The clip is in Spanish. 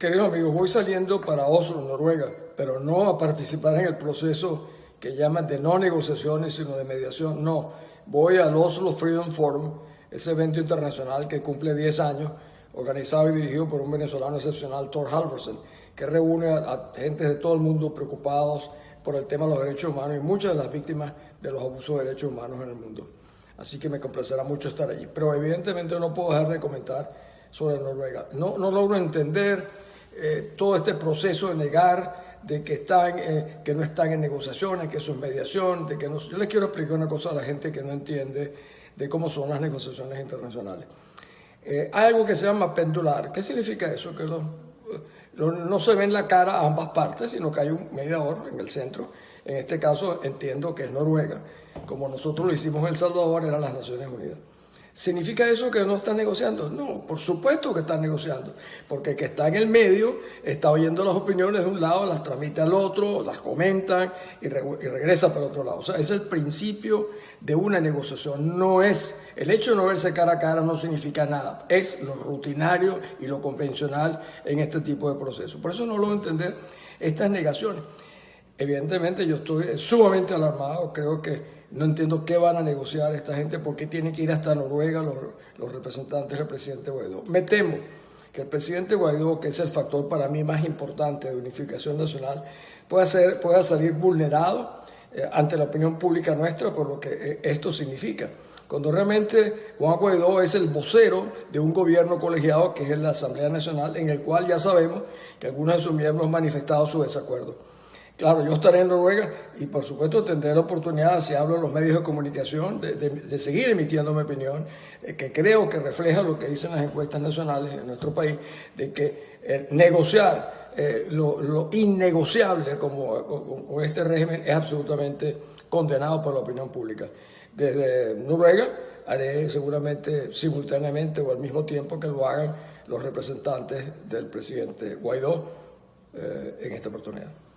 Queridos amigos, voy saliendo para Oslo, Noruega, pero no a participar en el proceso que llaman de no negociaciones, sino de mediación. No, voy al Oslo Freedom Forum, ese evento internacional que cumple 10 años, organizado y dirigido por un venezolano excepcional, Thor Halversen, que reúne a, gente de todo el mundo preocupados por el tema de los derechos humanos y muchas de las víctimas de los abusos de derechos humanos en el mundo. Así que me complacerá mucho estar allí. Pero evidentemente no puedo dejar de comentar sobre Noruega. No, no logro entender eh, todo este proceso de negar de que, están, eh, que no están en negociaciones, que eso es mediación, de que no, yo les quiero explicar una cosa a la gente que no entiende de cómo son las negociaciones internacionales. Eh, hay algo que se llama pendular. ¿Qué significa eso? Que no se ve en la cara a ambas partes, sino que hay un mediador en el centro. En este caso entiendo que es Noruega. Como nosotros lo hicimos en El Salvador, eran las Naciones Unidas. ¿Significa eso que no están negociando? No, por supuesto que están negociando, porque el que está en el medio está oyendo las opiniones de un lado, las transmite al otro, las comentan y, regresa para otro lado. O sea, es el principio de una negociación. No es, el hecho de no verse cara a cara no significa nada, es lo rutinario y lo convencional en este tipo de procesos. Por eso no logro entender estas negaciones. Evidentemente yo estoy sumamente alarmado, creo que no entiendo qué van a negociar esta gente, por qué tienen que ir hasta Noruega los, representantes del presidente Guaidó. Me temo que el presidente Guaidó, que es el factor para mí más importante de unificación nacional, pueda, ser, pueda salir vulnerado eh, ante la opinión pública nuestra por lo que eh, esto significa. Cuando realmente Juan Guaidó es el vocero de un gobierno colegiado que es la Asamblea Nacional, en el cual ya sabemos que algunos de sus miembros han manifestado su desacuerdo. Claro, yo estaré en Noruega y por supuesto tendré la oportunidad, si hablo en los medios de comunicación, de, seguir emitiendo mi opinión, eh, que creo que refleja lo que dicen las encuestas nacionales en nuestro país, de que eh, negociar eh, lo, innegociable como, este régimen es absolutamente condenado por la opinión pública. Desde Noruega haré seguramente simultáneamente o al mismo tiempo que lo hagan los representantes del presidente Guaidó en esta oportunidad.